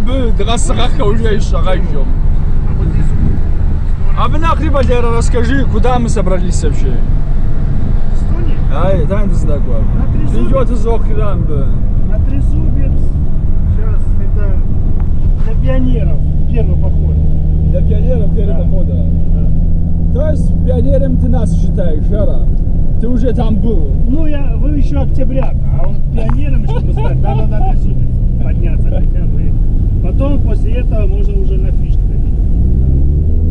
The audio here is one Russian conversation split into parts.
бы драсахаха уже. А вот здесь вот, А вы нахрен, Валера, расскажи, куда мы собрались вообще? Эстония, Ай, знаком. На Ты Трезубец. идет из Охранда. на Трезубец. Сейчас это для пионеров первый поход. Для пионеров первого Да. похода. Да. То есть пионером ты нас считаешь, Жара? Ты уже там был. Ну, я, вы еще октябряк, а вот пионером, чтобы стать, надо на Трезубец подняться хотя бы. Потом после этого можно уже на фиш ходить.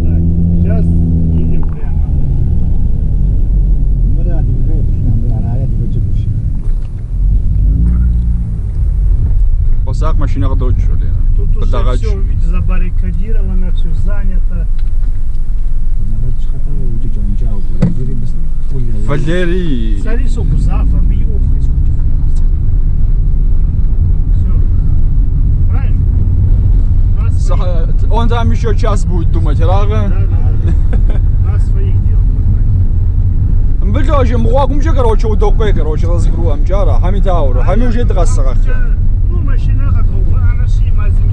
Так, сейчас едем прямо. Посак машинах дочь, Лена. Тут уже все, забаррикадировано, все занято. Валерий. Смотри, сколько завтра, бьёв, Все. Правильно? У нас своих- Са- Он там еще час будет думать, Да, Рага. да, да. У нас своих дел хватает. Бля, уже муагум же, короче, удобкой, короче, разгру амджара. Хами тауру. Хами уже драсахаха. Ну, машина готова, она шли мазим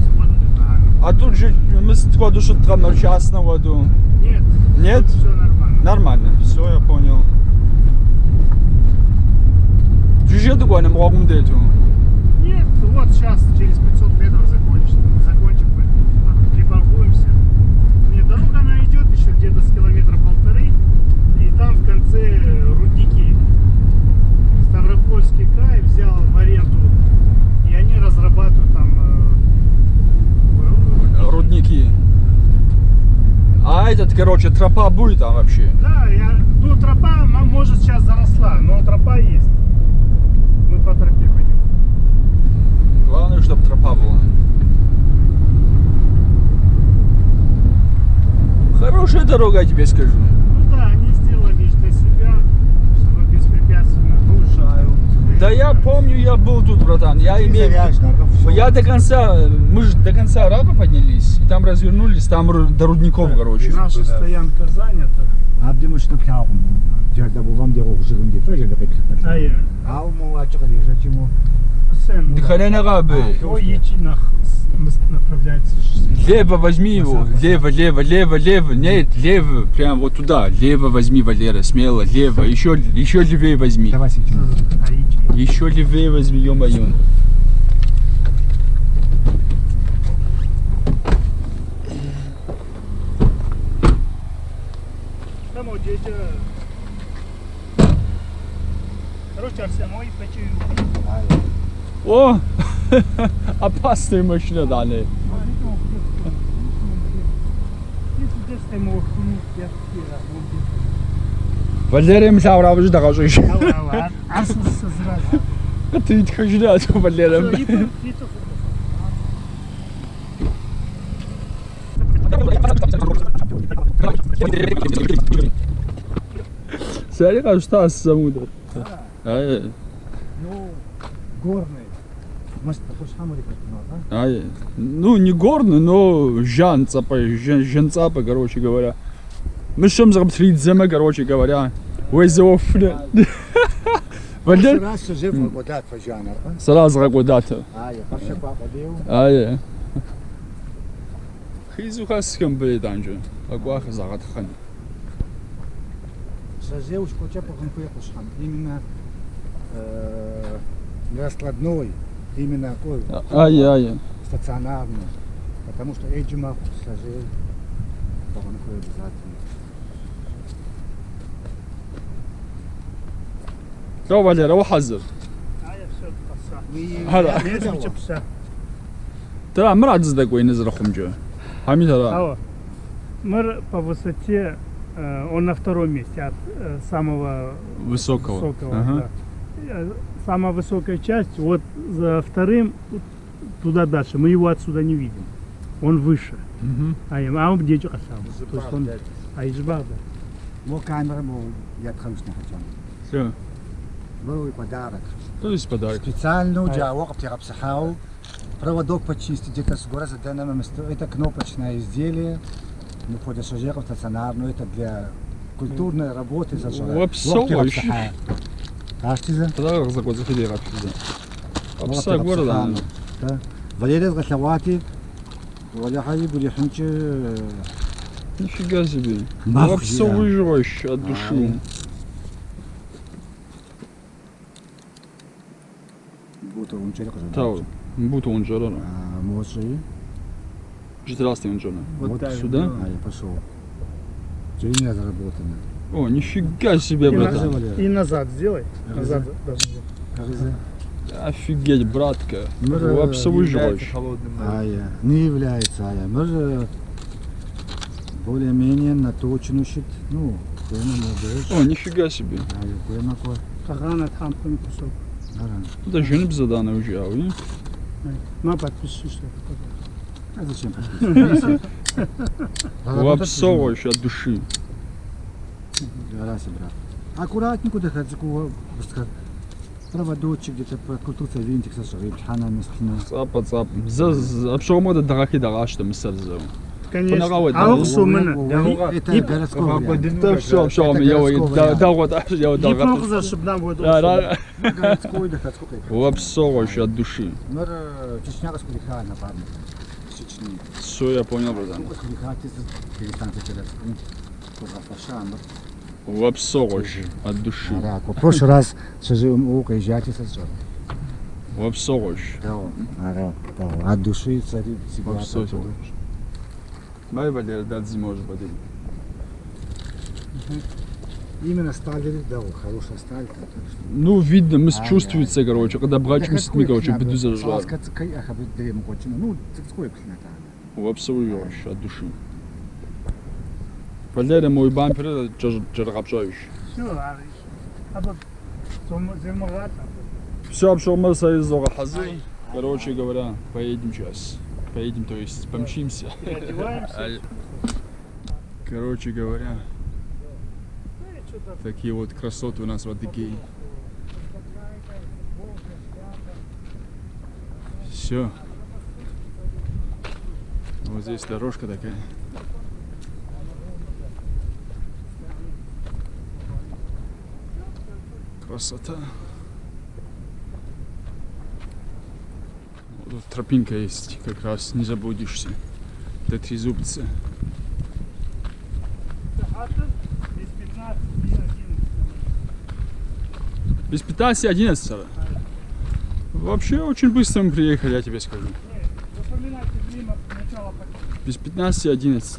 А тут же мы с ходу что трамер час на воду. Нет. Нет? Все нормально. Нормально, все, я понял. Жужжет такое, на муагум дету. Нет, вот сейчас через 500 метров закончим. Закончим, мы припаркуемся. Нет, дорога она идет еще где-то с километра полторы. И в конце рудники. Ставропольский край взял в аренду. И они разрабатывают там э, ру- Рудники. А этот, короче, тропа будет там вообще. Да, я, ну тропа, может сейчас заросла, но тропа есть. Мы по тропе пойдем. Главное, чтобы тропа была. Хорошая дорога, я тебе скажу. Ну да, они сделали для себя, чтобы беспрепятственно. Да я помню, я был тут, братан. Я имею Я до конца, мы же до конца Раба поднялись, и там развернулись, там до рудников, короче. Наша стоянка занята. Ушнап хавм. Жерде булам деп окушугум деп жерде бекип А я. Ау Сэн. Дыхание Рабы. Ой, идти на направляется. Лево возьми его, лево, лево, лево, лево, нет, лево, прям вот туда, лево возьми, Валера, смело, лево, еще, еще левее возьми, Давай еще левее возьми, ё-моё. Дядя. Короче, Арсен, мой почему. О, опасная машина, да, не. Валерия Мсаура, вы же дороже еще. Ты ведь хочешь да, Валерия. Смотри, как Стас замудр. А, Ну, горный. А? ну, не горный, но жанцапа, жен- женцапа, короче говоря. Мы чем зарабатываем, короче говоря. Фажанар, а? сразу ракудата. А, я паша па подел. Ае. Хизуха скам беданжа. Агуаха загатхан. Сазеуш коча по конкурсам. Именно э, раскладной, именно такой Ае, ае. стационарный. Потому что Эджима сажел по обязательно. تو Валера, وحذر. هلا. ترى مرة عزيزة كوي نزل خمجة. حمي ترى. Алло. Мэр по высоте, э, он на втором месте от э, самого Высокого. высокого. Ага. да. Самая высокая часть, вот за вторым туда дальше. Мы его отсюда не видим. Он выше. А а он где. То есть он, а Ижбах, да. Мо камера, мо я тхамшна хотям. Всё. Был подарок. То есть подарок. Специально А. для воков психау. Проводок почистить где-то с гора заданным. Это кнопочное изделие. Ну, по пассажиров стационарно. Это для культурной работы зажигать. Вообще, А что за? Подарок за год заходи рад. Апса города. Да. Валерий Гаславати, Оля Хаибу Лиханчи Нифига себе. Нахуй, Обсовыживающий от души. Тау. Будто он жара. А, Моши. Здравствуй, Джона. Вот так, сюда? А, я пошел. Джейня заработана. О, нифига себе, братан. и назад сделай. Назад. Офигеть, братка. Мэр, Обсовыживающий. А, я. Не является, а я. Мы же более-менее наточен щит. Ну. О, нифига себе. А, я кое. Кагана там кусок. Уже, а вы? На, подпиши, что это такое. А зачем подписывать? Обсовывающий от души. Раз, брат. Аккуратненько дыхать, проводочек где-то прокрутился, винтик сошел. Цапа, цапа. За, за, обшоумада дарахи дарашта мисалзау. Конечно. Понравилось, А ух, сумына. Это городской вариант. Да все, Это я вот, городского да, вот, я вот, Не да, плохо, чтобы нам будет да, да. Городской дыхать, сколько это? Обсовывающий от души. Ну, Чечня раскулиха, напомню. Чечни. Все, я понял, братан. Раскулиха, перестаньте городской. Пашан. Обсовывающий от души. В прошлый раз око, езжайте сожжем. Обсовывающий. Да, да. От души царит всегда. Обсовывающий. Дай, Валер, дать зимой уже подойди. Именно стали, да, хорошая сталь. что. Ну, видно, мы А, чувствуется, короче, когда брачим с детьми, короче, беду зажжал. Ну, сколько на Обсовывающий от души. Валерия, мой бампер, это джаргапшающий. Все, а. Все, обшел мы из Хазы. Короче говоря, поедем сейчас. Поедем, то есть помчимся. А, Короче говоря, такие вот красоты у нас в Адыгее. Все. Вот здесь дорожка такая. Красота. Вот тут тропинка есть, как раз не Трезубца. А тут без 15 и 11. Без 15 11 Вообще очень быстро мы приехали, я тебе скажу. Без 15 11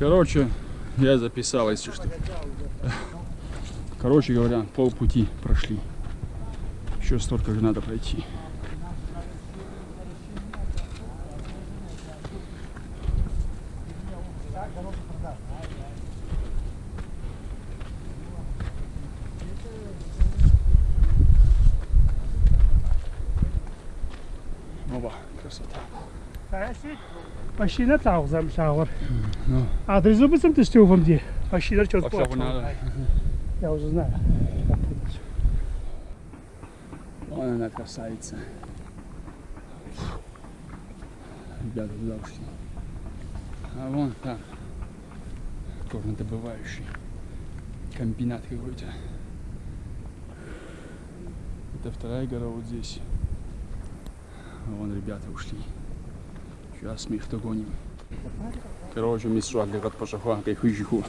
Короче, я записал, если что. Короче говоря, полпути прошли. Еще столько же надо пройти. Оба, красота. Машина тағзам шағыр. Ну. Адрес бысым ты что вам где? Машина Вообще надо. Я уже знаю. Вон она красавица. Ребята туда ушли. А вон там горнодобывающий комбинат какой-то. Это вторая гора вот здесь. А вон ребята ушли. Сейчас мы их догоним. Короче, мы с шагом как пошахуа, как хуйжиху.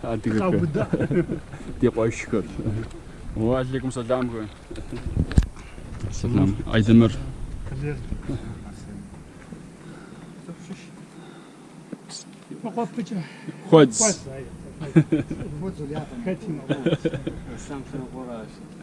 А ты Как бы как? да. Ты пойщикот. Алейкум салам. говорю. Салам. Айдемир. Вот почему. Хоть. Вот Зулята. Хотим. Сам что